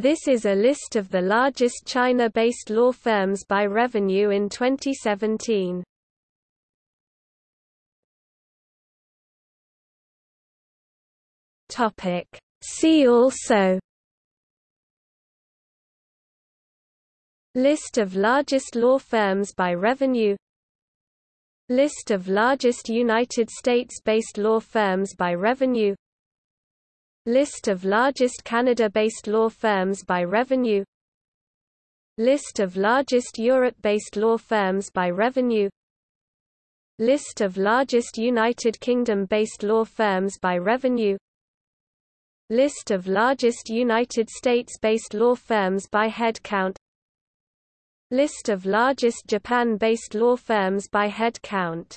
This is a list of the largest China-based law firms by revenue in 2017. Topic. See also List of largest law firms by revenue List of largest United States-based law firms by revenue List of largest Canada-based law firms by revenue. List of largest Europe-based law firms by revenue. List of largest United Kingdom-based law firms by revenue. List of largest United States-based law firms by head count List of largest Japan-based law firms by head count